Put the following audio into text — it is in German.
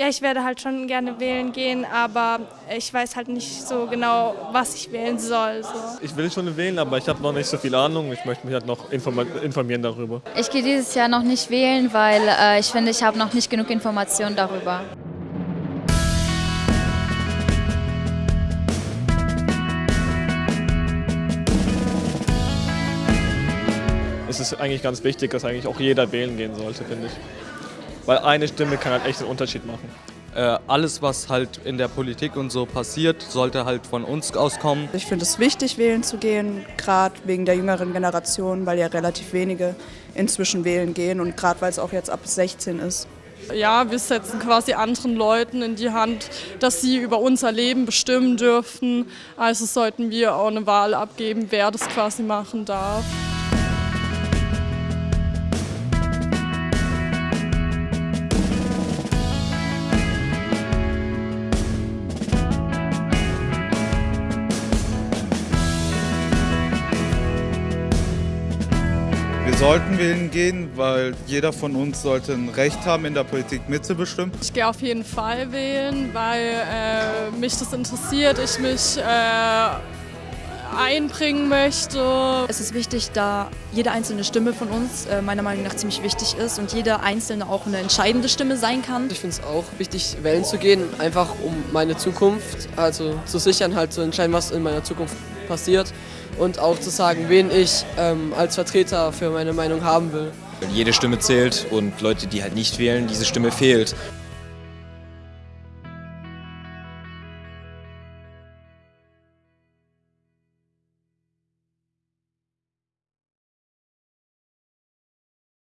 Ja, ich werde halt schon gerne wählen gehen, aber ich weiß halt nicht so genau, was ich wählen soll. So. Ich will schon wählen, aber ich habe noch nicht so viel Ahnung. Ich möchte mich halt noch informieren darüber. Ich gehe dieses Jahr noch nicht wählen, weil äh, ich finde, ich habe noch nicht genug Informationen darüber. Es ist eigentlich ganz wichtig, dass eigentlich auch jeder wählen gehen sollte, finde ich. Weil eine Stimme kann halt echt einen Unterschied machen. Äh, alles, was halt in der Politik und so passiert, sollte halt von uns auskommen. Ich finde es wichtig, wählen zu gehen, gerade wegen der jüngeren Generation, weil ja relativ wenige inzwischen wählen gehen und gerade weil es auch jetzt ab 16 ist. Ja, wir setzen quasi anderen Leuten in die Hand, dass sie über unser Leben bestimmen dürfen. Also sollten wir auch eine Wahl abgeben, wer das quasi machen darf. Wir sollten wählen gehen, weil jeder von uns sollte ein Recht haben, in der Politik mitzubestimmen. Ich gehe auf jeden Fall wählen, weil äh, mich das interessiert, ich mich äh, einbringen möchte. Es ist wichtig, da jede einzelne Stimme von uns äh, meiner Meinung nach ziemlich wichtig ist und jeder einzelne auch eine entscheidende Stimme sein kann. Ich finde es auch wichtig, wählen zu gehen, einfach um meine Zukunft, also zu sichern, halt zu entscheiden, was in meiner Zukunft passiert und auch zu sagen, wen ich ähm, als Vertreter für meine Meinung haben will. Jede Stimme zählt und Leute, die halt nicht wählen, diese Stimme fehlt.